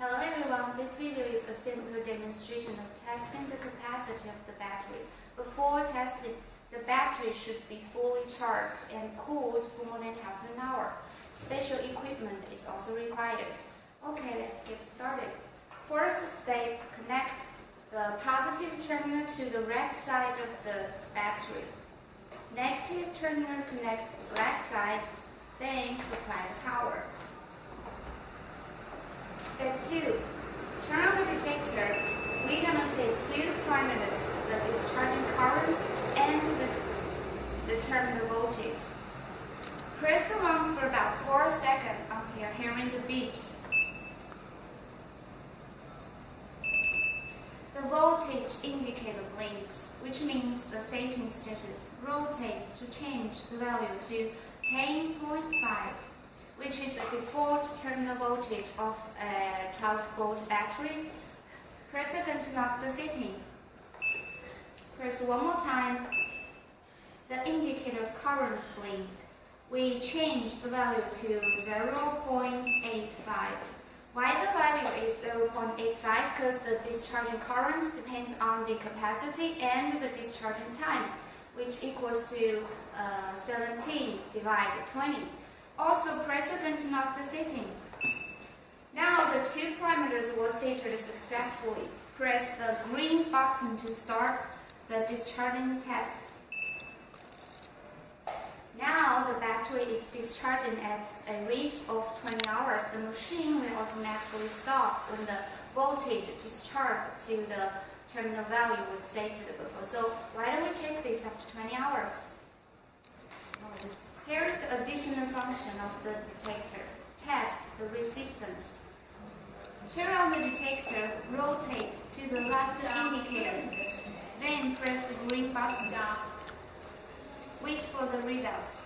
Hello everyone, this video is a simple demonstration of testing the capacity of the battery. Before testing, the battery should be fully charged and cooled for more than half an hour. Special equipment is also required. Okay, let's get started. First step, connect the positive terminal to the red side of the battery. Negative terminal connect the black side, then supply the power. Step 2. Turn on the detector. We're gonna set two parameters, the discharging current and the, the terminal voltage. Press the lamp for about 4 seconds until you're hearing the beeps. The voltage indicator blinks, which means the setting status rotate to change the value to 10.5 which is the default terminal voltage of a 12 volt battery. Press again to lock the setting. Press one more time. The indicator of current blink. We change the value to 0.85. Why the value is 0.85? Because the discharging current depends on the capacity and the discharging time, which equals to uh, 17 divided 20. Also, again the setting. Now the two parameters were set successfully. Press the green button to start the discharging test. Now the battery is discharging at a rate of 20 hours. The machine will automatically stop when the voltage discharged to the terminal value was set before. So why don't we check this after 20 hours? Additional function of the detector. Test the resistance. Turn on the detector, rotate to the last indicator, then press the green button. Wait for the results.